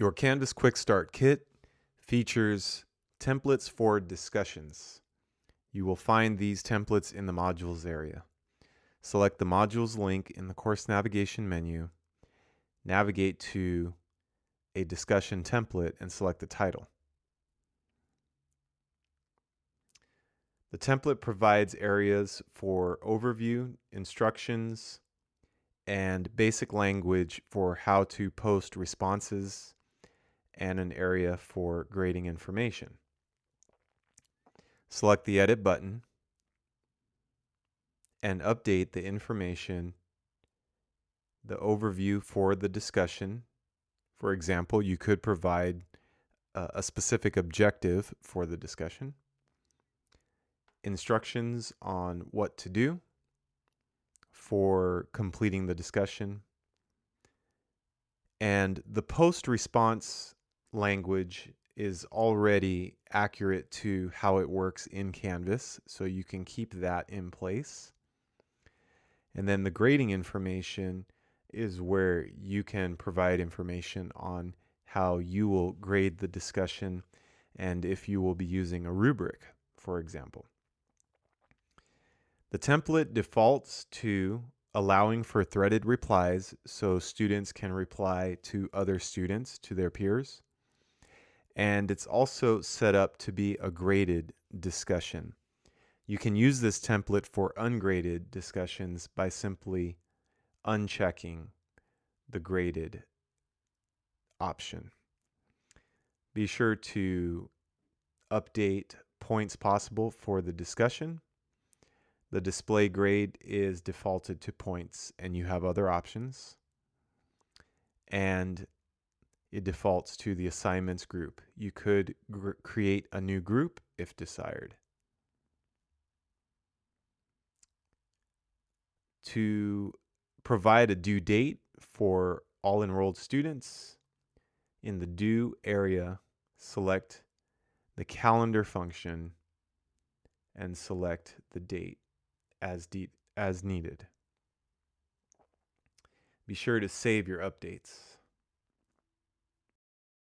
Your Canvas Quick Start Kit features templates for discussions. You will find these templates in the modules area. Select the modules link in the course navigation menu, navigate to a discussion template and select the title. The template provides areas for overview, instructions, and basic language for how to post responses and an area for grading information. Select the Edit button and update the information, the overview for the discussion. For example, you could provide a specific objective for the discussion, instructions on what to do for completing the discussion, and the post response language is already accurate to how it works in Canvas, so you can keep that in place. And then the grading information is where you can provide information on how you will grade the discussion and if you will be using a rubric, for example. The template defaults to allowing for threaded replies so students can reply to other students, to their peers and it's also set up to be a graded discussion. You can use this template for ungraded discussions by simply unchecking the graded option. Be sure to update points possible for the discussion. The display grade is defaulted to points and you have other options. And it defaults to the assignments group. You could create a new group if desired. To provide a due date for all enrolled students, in the due area, select the calendar function and select the date as, as needed. Be sure to save your updates.